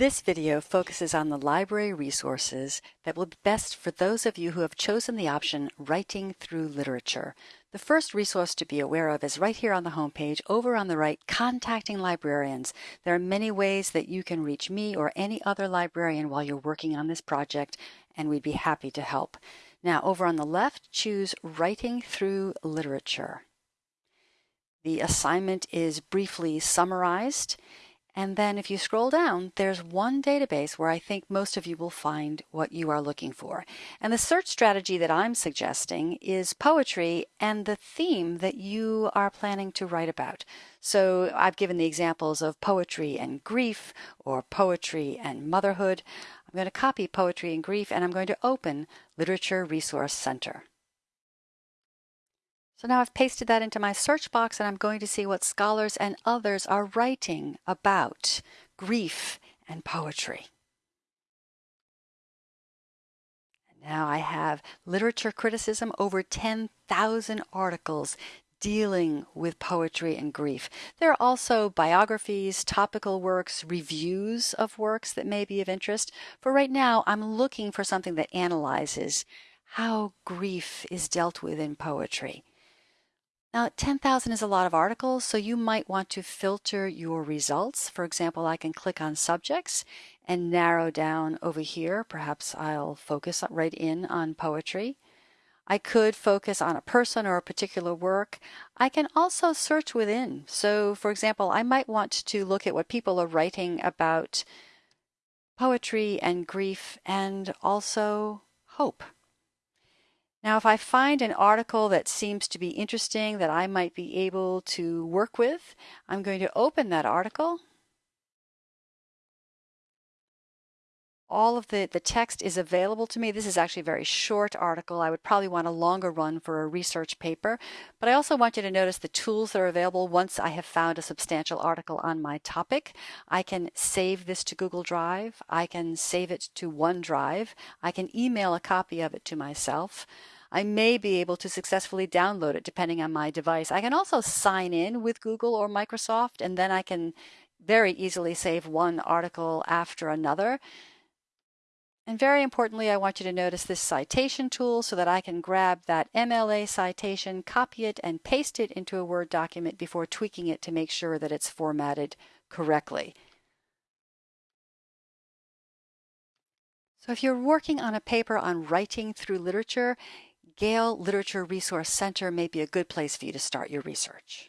This video focuses on the library resources that will be best for those of you who have chosen the option Writing Through Literature. The first resource to be aware of is right here on the homepage, over on the right, Contacting Librarians. There are many ways that you can reach me or any other librarian while you're working on this project, and we'd be happy to help. Now, over on the left, choose Writing Through Literature. The assignment is briefly summarized and then if you scroll down, there's one database where I think most of you will find what you are looking for. And the search strategy that I'm suggesting is poetry and the theme that you are planning to write about. So I've given the examples of poetry and grief or poetry and motherhood. I'm going to copy poetry and grief and I'm going to open Literature Resource Center. So now I've pasted that into my search box and I'm going to see what scholars and others are writing about grief and poetry. Now I have literature criticism, over 10,000 articles dealing with poetry and grief. There are also biographies, topical works, reviews of works that may be of interest. For right now, I'm looking for something that analyzes how grief is dealt with in poetry. Now, 10,000 is a lot of articles, so you might want to filter your results. For example, I can click on subjects and narrow down over here. Perhaps I'll focus right in on poetry. I could focus on a person or a particular work. I can also search within. So, for example, I might want to look at what people are writing about poetry and grief and also hope. Now, if I find an article that seems to be interesting that I might be able to work with, I'm going to open that article. All of the, the text is available to me. This is actually a very short article. I would probably want a longer run for a research paper. But I also want you to notice the tools that are available once I have found a substantial article on my topic. I can save this to Google Drive. I can save it to OneDrive. I can email a copy of it to myself. I may be able to successfully download it depending on my device. I can also sign in with Google or Microsoft and then I can very easily save one article after another. And very importantly, I want you to notice this citation tool so that I can grab that MLA citation, copy it, and paste it into a Word document before tweaking it to make sure that it's formatted correctly. So if you're working on a paper on writing through literature, Gale Literature Resource Center may be a good place for you to start your research.